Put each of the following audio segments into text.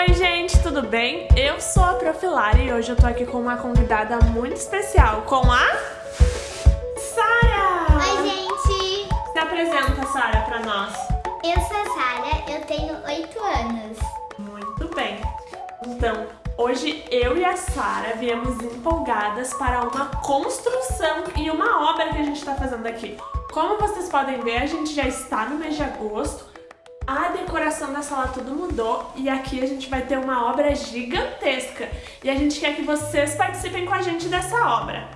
Oi gente, tudo bem? Eu sou a Profilari e hoje eu tô aqui com uma convidada muito especial, com a... Sara! Oi gente! Se apresenta, Sara, pra nós. Eu sou a Sara, eu tenho 8 anos. Muito bem. Então, hoje eu e a Sara viemos empolgadas para uma construção e uma obra que a gente tá fazendo aqui. Como vocês podem ver, a gente já está no mês de agosto, a decoração da sala tudo mudou e aqui a gente vai ter uma obra gigantesca. E a gente quer que vocês participem com a gente dessa obra.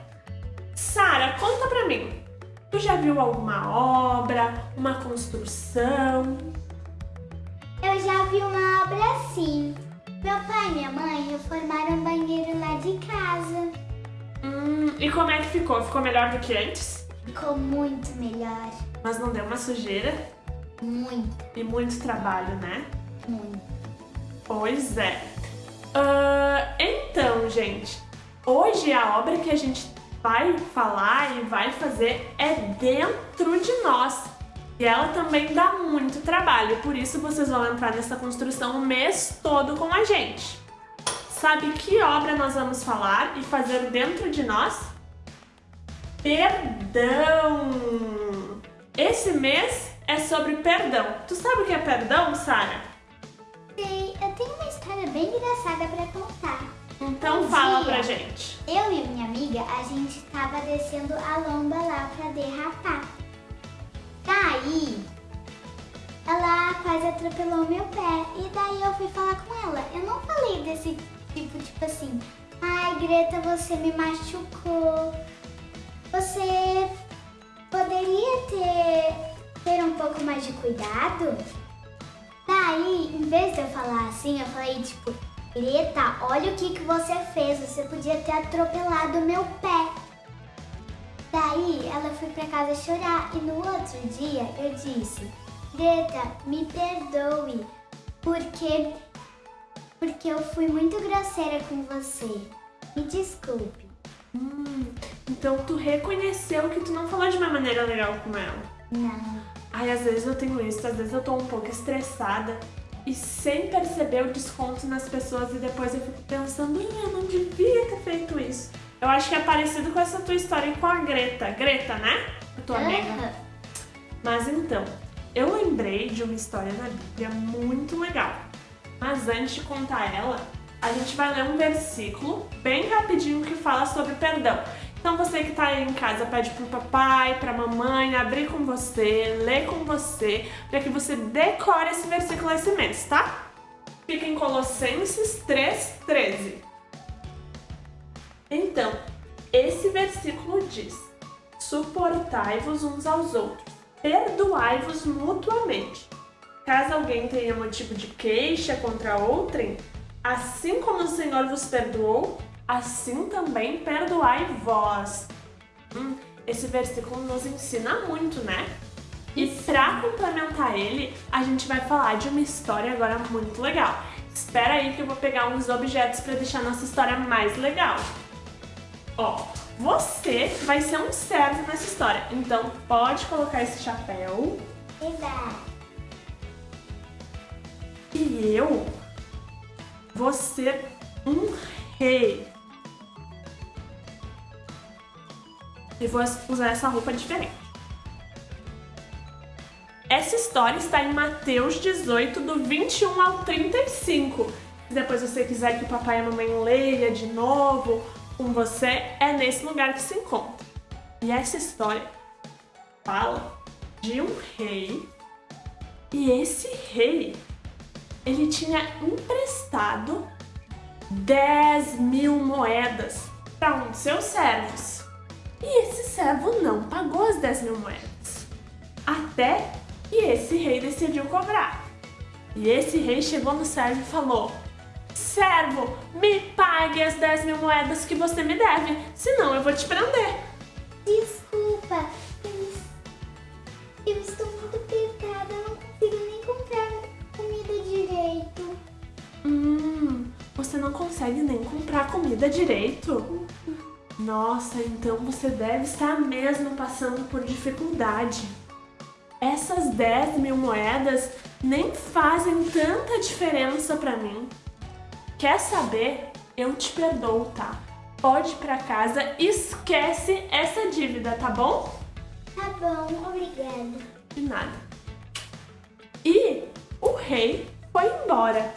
Sara, conta pra mim. Tu já viu alguma obra, uma construção? Eu já vi uma obra assim. Meu pai e minha mãe reformaram um banheiro lá de casa. Hum, e como é que ficou? Ficou melhor do que antes? Ficou muito melhor. Mas não deu uma sujeira? Muito, E muito trabalho, né? muito. Pois é. Ah, então, gente, hoje a obra que a gente vai falar e vai fazer é dentro de nós. E ela também dá muito trabalho, por isso vocês vão entrar nessa construção o mês todo com a gente. Sabe que obra nós vamos falar e fazer dentro de nós? Perdão! Esse mês é sobre perdão. Tu sabe o que é perdão, Sara? Sei, eu tenho uma história bem engraçada pra contar. Então Um fala dia, pra gente. Eu e minha amiga, a gente tava descendo a lomba lá pra derrapar. Daí, ela quase atropelou meu pé. E daí eu fui falar com ela. Eu não falei desse tipo, tipo assim, ai Greta, você me machucou. Você poderia ter, ter um pouco mais de cuidado? Daí, em vez de eu falar assim, eu falei tipo, Greta, olha o que, que você fez, você podia ter atropelado o meu pé. Daí ela foi pra casa chorar e no outro dia eu disse, Greta, me perdoe, porque, porque eu fui muito grosseira com você. Me desculpe. Hum, então tu reconheceu que tu não falou de uma maneira legal com ela. Não. Ai, às vezes eu tenho isso, às vezes eu tô um pouco estressada e sem perceber eu desconto nas pessoas e depois eu fico pensando, "Ih, eu não devia ter feito isso. Eu acho que é parecido com essa tua história com a Greta. Greta, né? A tua amiga. Aham. Mas então, eu lembrei de uma história na Bíblia muito legal. Mas antes de contar ela, a gente vai ler um versículo bem rapidinho que fala sobre perdão. Então você que tá aí em casa pede pro papai, pra mamãe abrir com você, ler com você, para que você decore esse versículo esse mês, tá? Fica em Colossenses 3:13. Então, esse versículo diz: Suportai-vos uns aos outros, perdoai-vos mutuamente. Caso alguém tenha motivo de queixa contra outrem, assim como o Senhor vos perdoou, assim também perdoai vós. Hum, esse versículo nos ensina muito, né? E para complementar ele, a gente vai falar de uma história agora muito legal. Espera aí que eu vou pegar uns objetos para deixar nossa história mais legal. Ó, você vai ser um servo nessa história, então pode colocar esse chapéu. E eu vou ser um rei. E vou usar essa roupa diferente. Essa história está em Mateus 18, do 21 ao 35. Se depois você quiser que o papai e a mamãe leia de novo com você, é nesse lugar que se encontra. E essa história fala de um rei. E esse rei ele tinha emprestado 10 mil moedas para um de seus servos. E esse servo não pagou as 10 mil moedas. Até que esse rei decidiu cobrar. E esse rei chegou no servo e falou: Servo, me pague as 10 mil moedas que você me deve, senão eu vou te prender. Desculpa, eu, eu estou muito apertada, não consigo nem comprar comida direito. Hum, você não consegue nem comprar comida direito? Nossa, então você deve estar mesmo passando por dificuldade. Essas 10 mil moedas nem fazem tanta diferença pra mim. quer saber? Eu te perdoo, tá? Pode ir pra casa, esquece essa dívida, tá bom? Tá bom, obrigada. De nada. E o rei foi embora,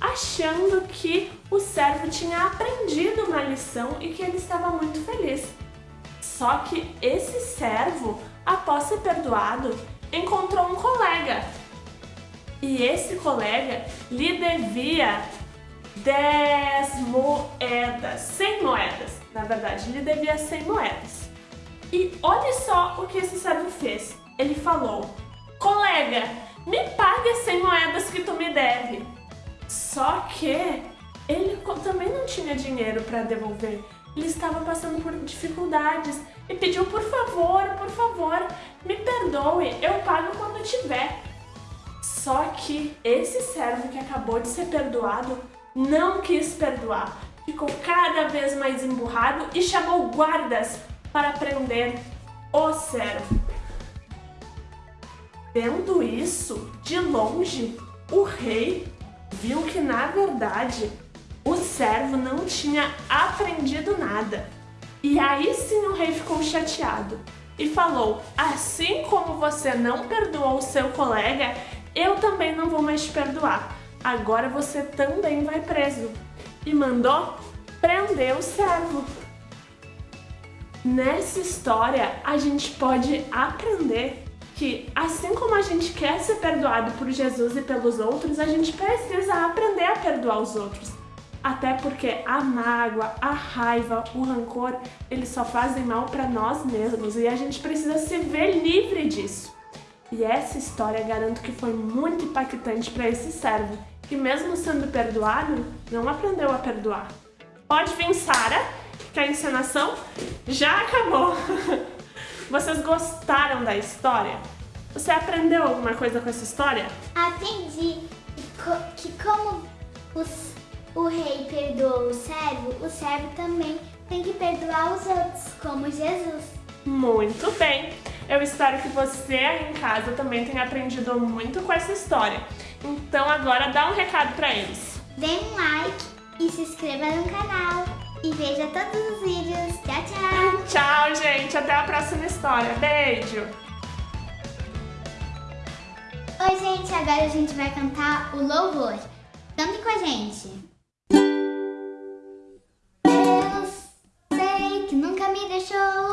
achando que o servo tinha aprendido uma lição e que ele estava muito feliz. Só que esse servo, após ser perdoado, encontrou um colega. E esse colega lhe devia 10 moedas, 100 moedas, na verdade, lhe devia 100 moedas. E olha só o que esse servo fez. Ele falou, colega, me pague as 100 moedas que tu me deve. Só que ele também não tinha dinheiro para devolver. Ele estava passando por dificuldades e pediu, por favor, por favor, me perdoe, eu pago quando tiver. Só que esse servo que acabou de ser perdoado não quis perdoar. Ficou cada vez mais emburrado e chamou guardas para prender o servo. Vendo isso, de longe, o rei viu que, na verdade, servo não tinha aprendido nada. E aí sim o rei ficou chateado e falou, assim como você não perdoou seu colega, eu também não vou mais te perdoar. Agora você também vai preso. E mandou prender o servo. Nessa história, a gente pode aprender que assim como a gente quer ser perdoado por Jesus e pelos outros, a gente precisa aprender a perdoar os outros. Até porque a mágoa, a raiva, o rancor, eles só fazem mal para nós mesmos e a gente precisa se ver livre disso. E essa história garanto que foi muito impactante para esse servo, que mesmo sendo perdoado, não aprendeu a perdoar. Pode vir Sara, que a encenação já acabou. Vocês gostaram da história? Você aprendeu alguma coisa com essa história? Aprendi que como os, o rei perdoou o servo, o servo também tem que perdoar os outros, como Jesus. Muito bem! Eu espero que você aí em casa também tenha aprendido muito com essa história. Então agora dá um recado para eles. Dê um like e se inscreva no canal. E veja todos os vídeos. Tchau, tchau! Tchau, gente! Até a próxima história. Beijo! Oi, gente! Agora a gente vai cantar o louvor. Cante com a gente! Eu sei que nunca me deixou